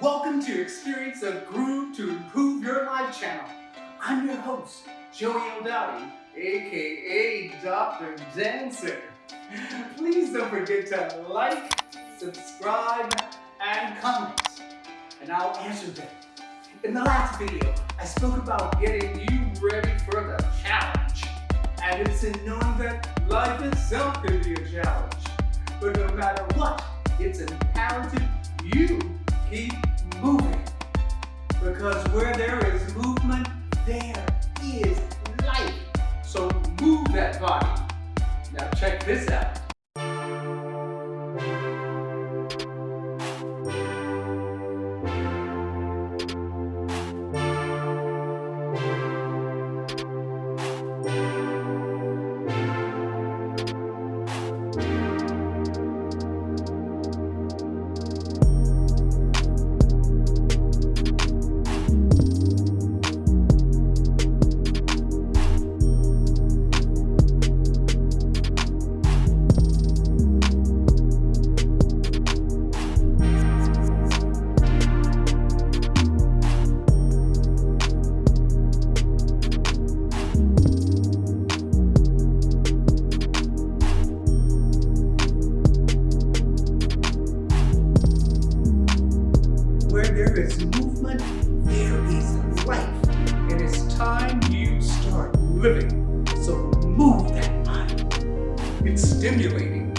Welcome to Experience a Groove to Improve Your Life channel. I'm your host, Joey O'Dowdy, aka Dr. Dancer. Please don't forget to like, subscribe, and comment, and I'll answer them. In the last video, I spoke about getting you ready for the challenge. And it's in knowing that life itself can be a challenge. But no matter what, it's imperative you that body. Now check this out. Is movement, there is life. And it's time you start living. So move that body. It's stimulating